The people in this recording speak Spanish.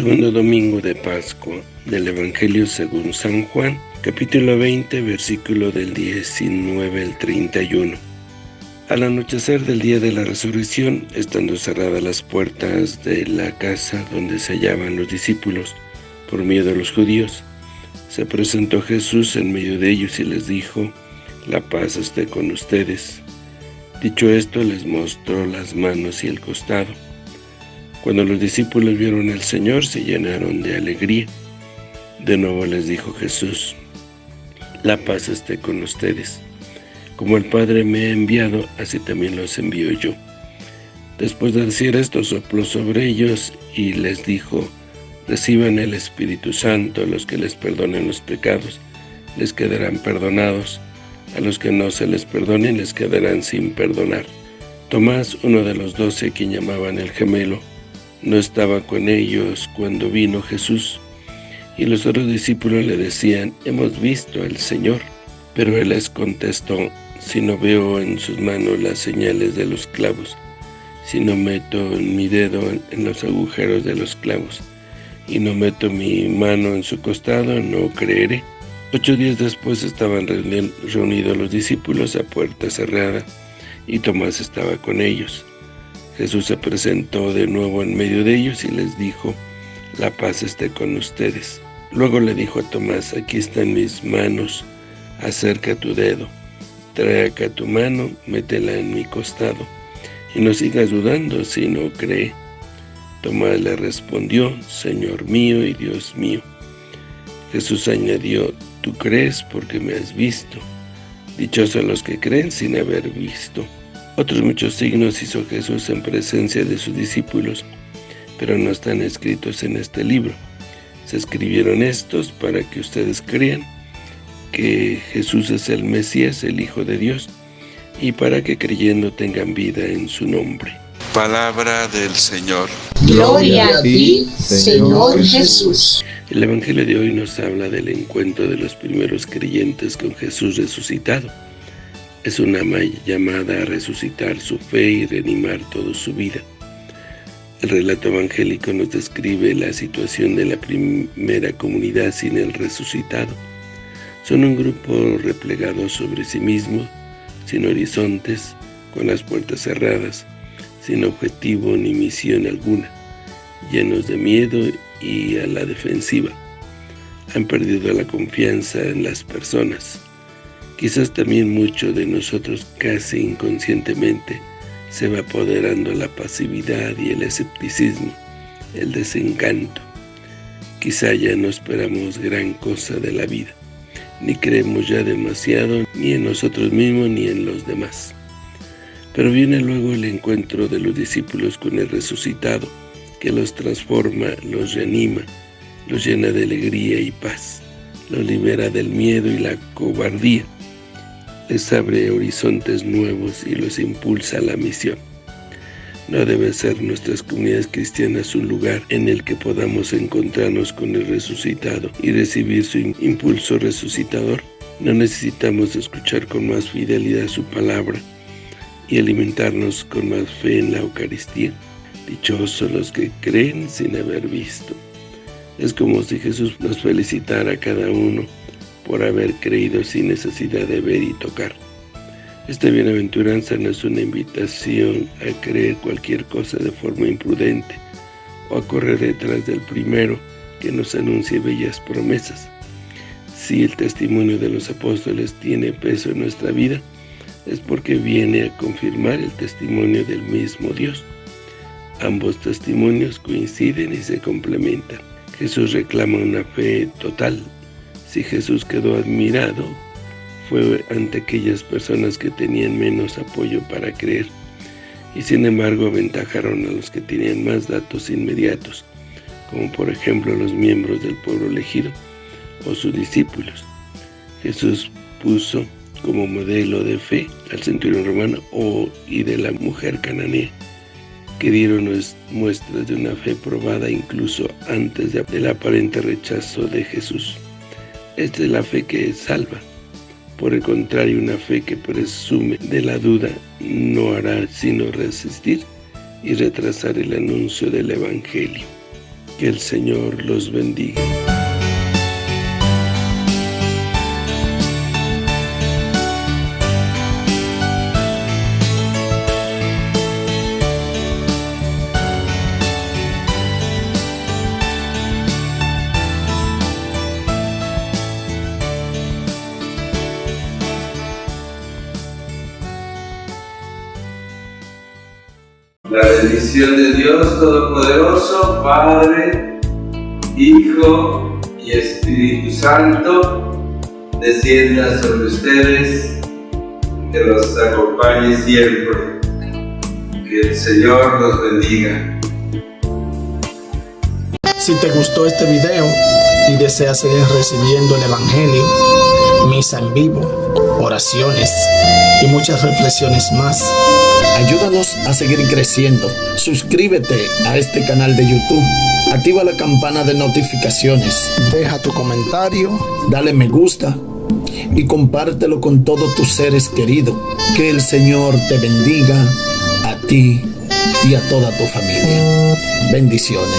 Segundo domingo de Pascua del Evangelio según San Juan, capítulo 20, versículo del 19 al 31. Al anochecer del día de la resurrección, estando cerradas las puertas de la casa donde se hallaban los discípulos, por miedo a los judíos, se presentó Jesús en medio de ellos y les dijo, La paz esté con ustedes. Dicho esto, les mostró las manos y el costado. Cuando los discípulos vieron al Señor, se llenaron de alegría. De nuevo les dijo Jesús, La paz esté con ustedes. Como el Padre me ha enviado, así también los envío yo. Después de decir esto, sopló sobre ellos y les dijo, Reciban el Espíritu Santo, los que les perdonen los pecados, les quedarán perdonados, a los que no se les perdonen, les quedarán sin perdonar. Tomás, uno de los doce, quien llamaban el gemelo, no estaba con ellos cuando vino Jesús. Y los otros discípulos le decían, hemos visto al Señor. Pero él les contestó, si no veo en sus manos las señales de los clavos, si no meto mi dedo en los agujeros de los clavos, y no meto mi mano en su costado, no creeré. Ocho días después estaban reunidos los discípulos a puerta cerrada, y Tomás estaba con ellos. Jesús se presentó de nuevo en medio de ellos y les dijo, la paz esté con ustedes. Luego le dijo a Tomás, aquí están mis manos, acerca tu dedo, trae acá tu mano, métela en mi costado, y no sigas dudando si no cree. Tomás le respondió, Señor mío y Dios mío. Jesús añadió, tú crees porque me has visto. Dichosos los que creen sin haber visto. Otros muchos signos hizo Jesús en presencia de sus discípulos, pero no están escritos en este libro. Se escribieron estos para que ustedes crean que Jesús es el Mesías, el Hijo de Dios, y para que creyendo tengan vida en su nombre. Palabra del Señor. Gloria a ti, Señor Jesús. El Evangelio de hoy nos habla del encuentro de los primeros creyentes con Jesús resucitado. Es una llamada a resucitar su fe y reanimar toda su vida. El relato evangélico nos describe la situación de la primera comunidad sin el resucitado. Son un grupo replegado sobre sí mismo, sin horizontes, con las puertas cerradas, sin objetivo ni misión alguna, llenos de miedo y a la defensiva. Han perdido la confianza en las personas Quizás también mucho de nosotros casi inconscientemente se va apoderando la pasividad y el escepticismo, el desencanto. Quizá ya no esperamos gran cosa de la vida, ni creemos ya demasiado ni en nosotros mismos ni en los demás. Pero viene luego el encuentro de los discípulos con el resucitado, que los transforma, los reanima, los llena de alegría y paz, los libera del miedo y la cobardía, les abre horizontes nuevos y los impulsa a la misión. No debe ser nuestras comunidades cristianas un lugar en el que podamos encontrarnos con el resucitado y recibir su impulso resucitador. No necesitamos escuchar con más fidelidad su palabra y alimentarnos con más fe en la Eucaristía. Dichosos los que creen sin haber visto. Es como si Jesús nos felicitara a cada uno por haber creído sin necesidad de ver y tocar. Esta bienaventuranza no es una invitación a creer cualquier cosa de forma imprudente o a correr detrás del primero que nos anuncie bellas promesas. Si el testimonio de los apóstoles tiene peso en nuestra vida, es porque viene a confirmar el testimonio del mismo Dios. Ambos testimonios coinciden y se complementan. Jesús reclama una fe total, si Jesús quedó admirado, fue ante aquellas personas que tenían menos apoyo para creer, y sin embargo aventajaron a los que tenían más datos inmediatos, como por ejemplo los miembros del pueblo elegido o sus discípulos. Jesús puso como modelo de fe al centurión romano o, y de la mujer cananea, que dieron muestras de una fe probada incluso antes del aparente rechazo de Jesús. Esta es la fe que salva. Por el contrario, una fe que presume de la duda no hará sino resistir y retrasar el anuncio del Evangelio. Que el Señor los bendiga. La bendición de Dios Todopoderoso, Padre, Hijo y Espíritu Santo, descienda sobre ustedes, que los acompañe siempre. Que el Señor los bendiga. Si te gustó este video y deseas seguir recibiendo el Evangelio, misa en vivo, oraciones y muchas reflexiones más, ayúdanos a seguir creciendo. Suscríbete a este canal de YouTube, activa la campana de notificaciones, deja tu comentario, dale me gusta y compártelo con todos tus seres queridos. Que el Señor te bendiga a ti y a toda tu familia. Bendiciones.